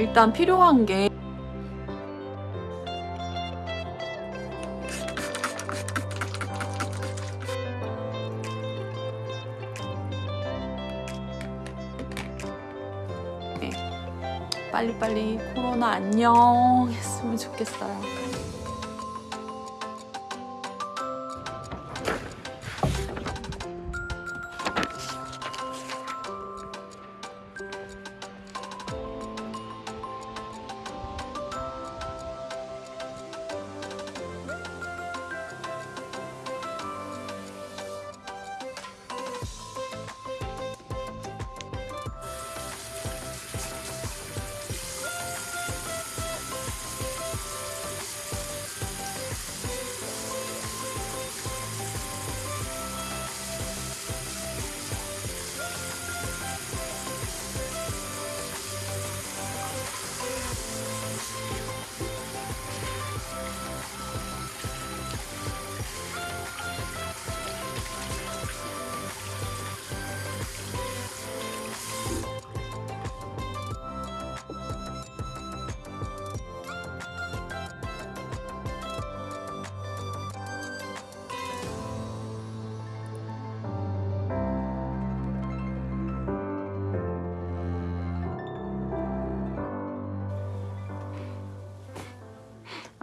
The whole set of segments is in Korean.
일단 필요한 게 네. 빨리빨리 코로나 안녕 했으면 좋겠어요.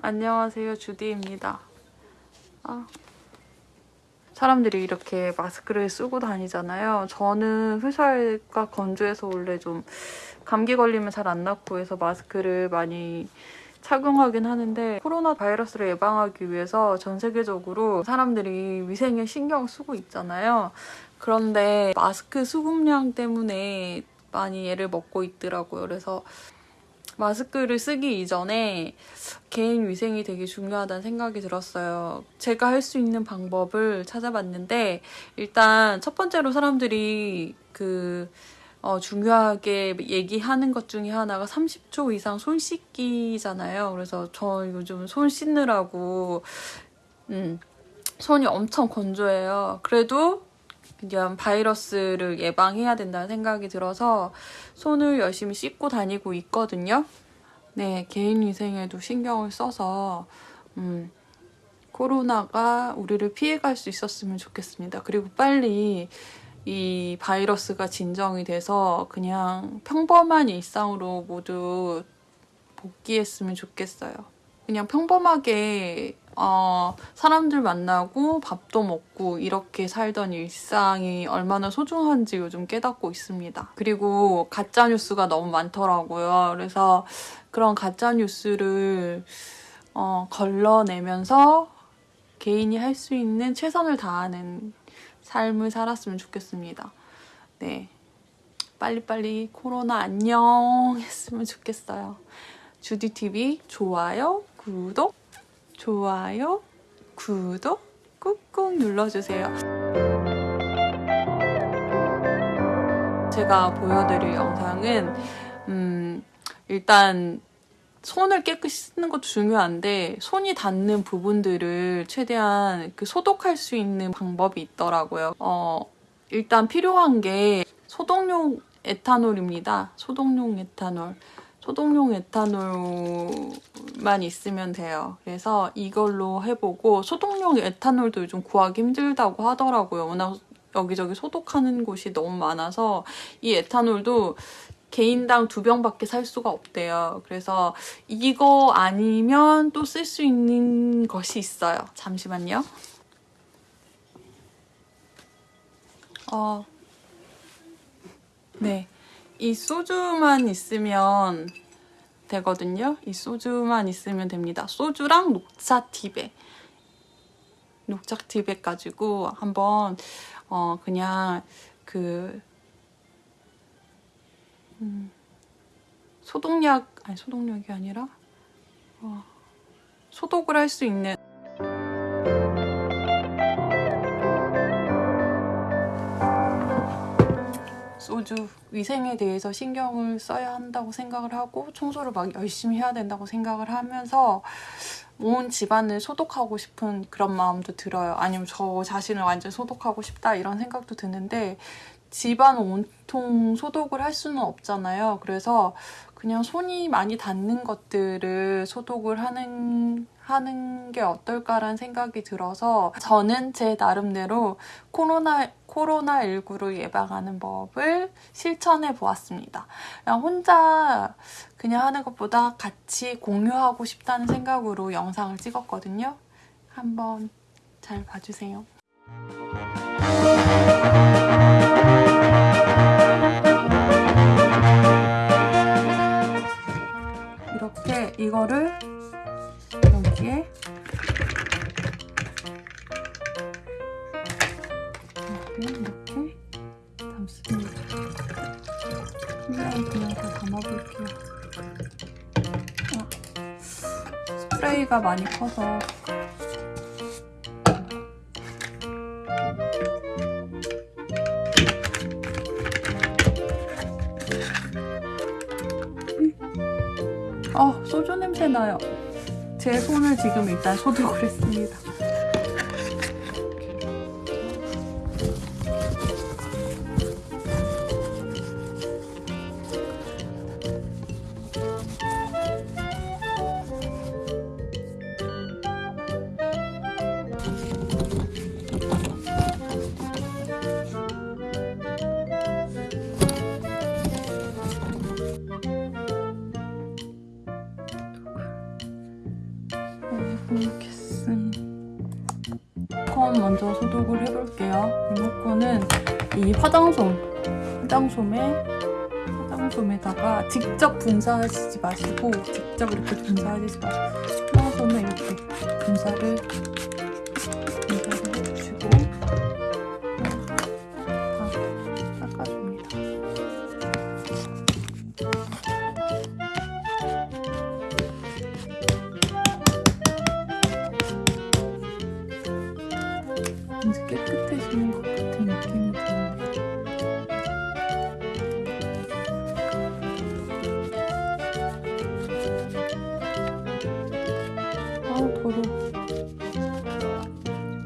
안녕하세요 주디입니다. 아, 사람들이 이렇게 마스크를 쓰고 다니잖아요. 저는 회사가 건조해서 원래 좀 감기 걸리면 잘 안 낫고 해서 마스크를 많이 착용하긴 하는데 코로나 바이러스를 예방하기 위해서 전 세계적으로 사람들이 위생에 신경 쓰고 있잖아요. 그런데 마스크 수급량 때문에 많이 애를 먹고 있더라고요. 그래서 마스크를 쓰기 이전에 개인 위생이 되게 중요하다는 생각이 들었어요. 제가 할 수 있는 방법을 찾아봤는데 일단 첫 번째로 사람들이 그 어, 중요하게 얘기하는 것 중에 하나가 30초 이상 손 씻기잖아요. 그래서 저 요즘 손 씻느라고 음, 손이 엄청 건조해요. 그래도 그냥 바이러스를 예방해야 된다는 생각이 들어서 손을 열심히 씻고 다니고 있거든요. 네, 개인 위생에도 신경을 써서 음, 코로나가 우리를 피해갈 수 있었으면 좋겠습니다. 그리고 빨리 이 바이러스가 진정이 돼서 그냥 평범한 일상으로 모두 복귀했으면 좋겠어요. 그냥 평범하게 어, 사람들 만나고 밥도 먹고 이렇게 살던 일상이 얼마나 소중한지 요즘 깨닫고 있습니다. 그리고 가짜뉴스가 너무 많더라고요. 그래서 그런 가짜뉴스를 어, 걸러내면서 개인이 할 수 있는 최선을 다하는 삶을 살았으면 좋겠습니다. 네. 빨리빨리 코로나 안녕 했으면 좋겠어요. 주디TV 좋아요, 구독 좋아요, 구독 꾹꾹 눌러주세요. 제가 보여드릴 영상은 음, 일단 손을 깨끗이 씻는 것도 중요한데 손이 닿는 부분들을 최대한 그 소독할 수 있는 방법이 있더라고요. 어, 일단 필요한 게 소독용 에탄올입니다. 소독용 에탄올. 소독용 에탄올만 있으면 돼요. 그래서 이걸로 해보고 소독용 에탄올도 요즘 구하기 힘들다고 하더라고요. 워낙 여기저기 소독하는 곳이 너무 많아서 이 에탄올도 개인당 두 병밖에 살 수가 없대요. 그래서 이거 아니면 또 쓸 수 있는 것이 있어요. 잠시만요. 어, 네. 이 소주만 있으면 되거든요. 이 소주만 있으면 됩니다. 소주랑 녹차 티백. 녹차 티백 가지고 한번 어 그냥 그 음, 소독약 아니 소독약이 아니라 어, 소독을 할 수 있는 소주 위생에 대해서 신경을 써야 한다고 생각을 하고 청소를 막 열심히 해야 된다고 생각을 하면서 온 집안을 소독하고 싶은 그런 마음도 들어요. 아니면 저 자신을 완전 소독하고 싶다 이런 생각도 드는데 집안 온통 소독을 할 수는 없잖아요. 그래서 그냥 손이 많이 닿는 것들을 소독을 하는 하는 게 어떨까라는 생각이 들어서 저는 제 나름대로 코로나 코로나19를 예방하는 법을 실천해 보았습니다. 그냥 혼자 그냥 하는 것보다 같이 공유하고 싶다는 생각으로 영상을 찍었거든요. 한번 잘 봐주세요. 이렇게 이거를 프레이가 많이 커서 어, 소주 냄새 나요. 제 손을 지금 일단 소독을 했습니다. 먼저 소독을 해볼게요. 리모컨은 이 화장솜, 화장솜에 화장솜에다가 직접 분사하시지 마시고 직접 이렇게 분사하시지 마시고 화장솜에 이렇게 분사를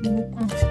리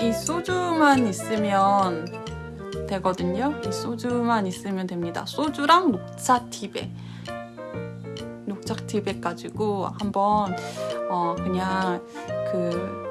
이 소주만 있으면 되거든요. 이 소주만 있으면 됩니다. 소주랑 녹차 티백. 녹차 티백 가지고 한번 어 그냥 그